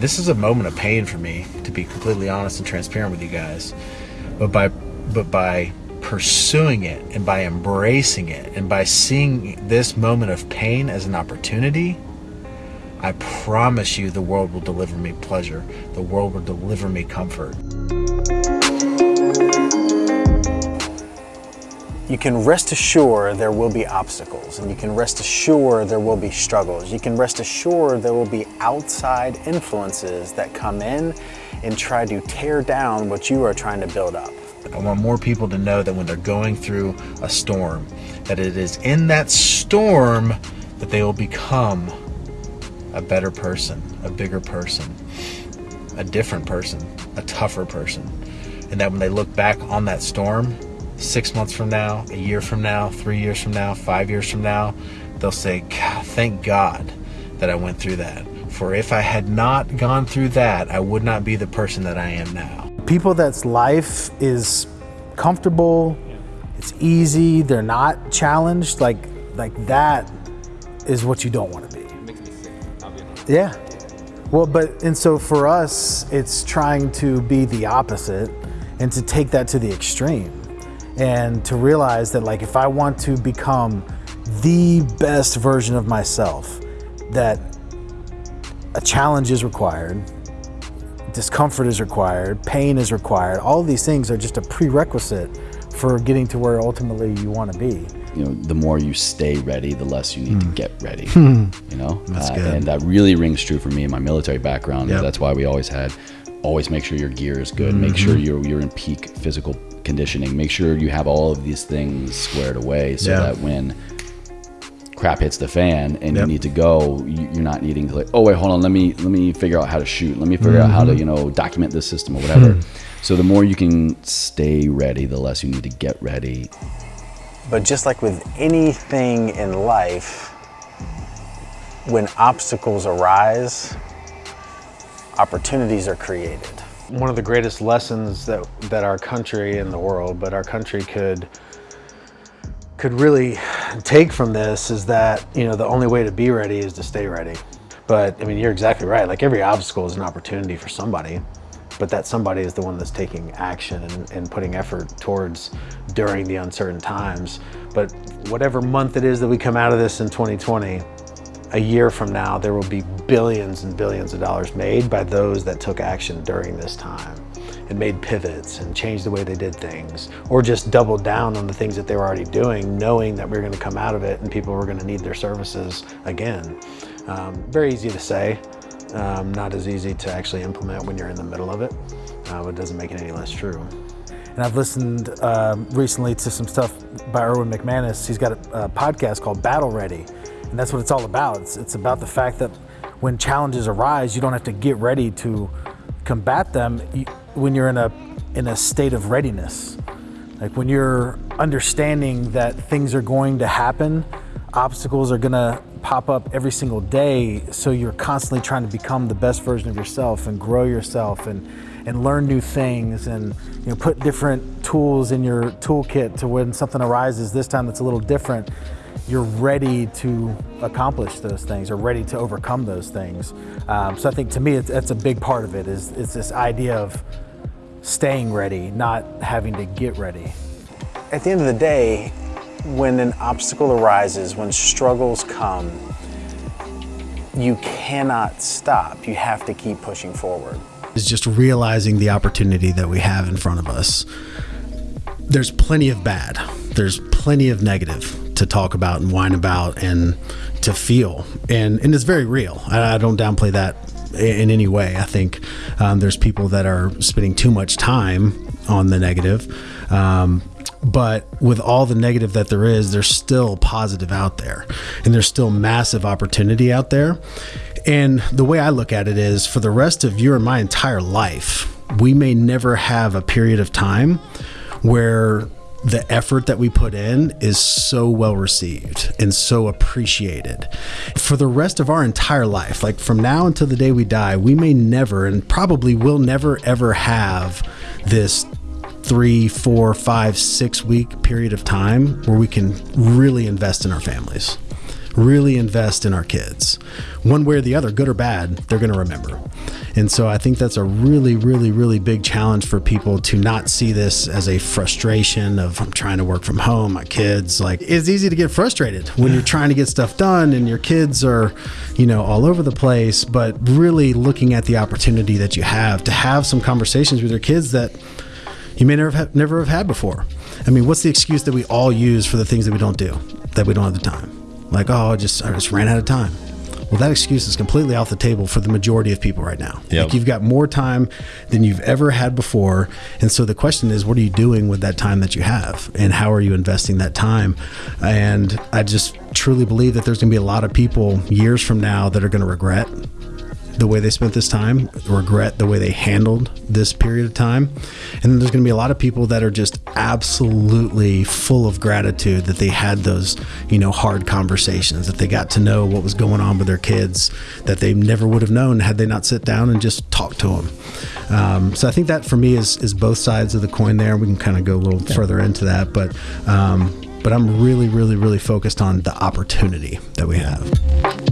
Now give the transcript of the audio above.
This is a moment of pain for me, to be completely honest and transparent with you guys. But by but by pursuing it and by embracing it and by seeing this moment of pain as an opportunity, I promise you the world will deliver me pleasure. The world will deliver me comfort. You can rest assured there will be obstacles and you can rest assured there will be struggles. You can rest assured there will be outside influences that come in and try to tear down what you are trying to build up. I want more people to know that when they're going through a storm, that it is in that storm that they will become a better person, a bigger person, a different person, a tougher person. And that when they look back on that storm, six months from now, a year from now, three years from now, five years from now, they'll say, thank God that I went through that. For if I had not gone through that, I would not be the person that I am now. People that's life is comfortable, it's easy, they're not challenged, like like that is what you don't want to be. It makes me sick, Yeah. Well, but and so for us, it's trying to be the opposite and to take that to the extreme and to realize that like if I want to become the best version of myself, that a challenge is required, discomfort is required, pain is required. All of these things are just a prerequisite for getting to where ultimately you want to be. You know, the more you stay ready, the less you need mm. to hmm. get ready. you know, uh, and that really rings true for me in my military background. Yep. That's why we always had always make sure your gear is good. Mm -hmm. Make sure mm-hmm. you're you're in peak physical conditioning. Make sure you have all of these things squared away so yeah. that when crap hits the fan and yep. you need to go, you're not needing to like, oh wait, hold on, let me let me figure out how to shoot. Let me figure mm -hmm. out how to mm-hmm. you know document this system or whatever. Hmm. so the more you can stay ready, the less you need to get ready. But just like with anything in life, when obstacles arise, opportunities are created. One of the greatest lessons that, that our country and the world, but our country could could really take from this is that, you know, the only way to be ready is to stay ready. But I mean, you're exactly right. Like every obstacle is an opportunity for somebody, but that somebody is the one that's taking action and, and putting effort towards during the uncertain times. But whatever month it is that we come out of this in 2020, a year from now, there will be billions and billions of dollars made by those that took action during this time and made pivots and changed the way they did things or just doubled down on the things that they were already doing knowing that we are going to come out of it and people were going to need their services again. Um, very easy to say, um, not as easy to actually implement when you're in the middle of it, uh, but it doesn't make it any less true. And I've listened uh, recently to some stuff by Erwin McManus. He's got a, a podcast called Battle Ready. And that's what it's all about. It's, it's about the fact that when challenges arise, you don't have to get ready to combat them when you're in a, in a state of readiness. Like when you're understanding that things are going to happen, obstacles are gonna pop up every single day. So you're constantly trying to become the best version of yourself and grow yourself and, and learn new things and you know, put different tools in your toolkit to when something arises this time that's a little different you're ready to accomplish those things or ready to overcome those things. Um, so I think to me, it's, that's a big part of it is, is this idea of staying ready, not having to get ready. At the end of the day, when an obstacle arises, when struggles come, you cannot stop. You have to keep pushing forward. Is just realizing the opportunity that we have in front of us. There's plenty of bad. There's plenty of negative to talk about and whine about and to feel. And, and it's very real. I, I don't downplay that in any way. I think um, there's people that are spending too much time on the negative. Um, but with all the negative that there is, there's still positive out there, and there's still massive opportunity out there. And the way I look at it is for the rest of your and my entire life, we may never have a period of time where the effort that we put in is so well received and so appreciated. For the rest of our entire life, like from now until the day we die, we may never and probably will never ever have this three, four, five, six week period of time where we can really invest in our families really invest in our kids. One way or the other, good or bad, they're going to remember. And so I think that's a really, really, really big challenge for people to not see this as a frustration of I'm trying to work from home, my kids. Like it's easy to get frustrated when you're trying to get stuff done and your kids are, you know, all over the place, but really looking at the opportunity that you have to have some conversations with your kids that you may never have, never have had before. I mean, what's the excuse that we all use for the things that we don't do, that we don't have the time? Like, oh, I just I just ran out of time. Well, that excuse is completely off the table for the majority of people right now. Yep. Like you've got more time than you've ever had before. And so the question is, what are you doing with that time that you have? And how are you investing that time? And I just truly believe that there's going to be a lot of people years from now that are going to regret the way they spent this time, regret the way they handled this period of time. And then there's going to be a lot of people that are just absolutely full of gratitude that they had those, you know, hard conversations, that they got to know what was going on with their kids that they never would have known had they not sit down and just talked to them. Um, so I think that for me is, is both sides of the coin there. We can kind of go a little further into that, but, um, but I'm really, really, really focused on the opportunity that we have.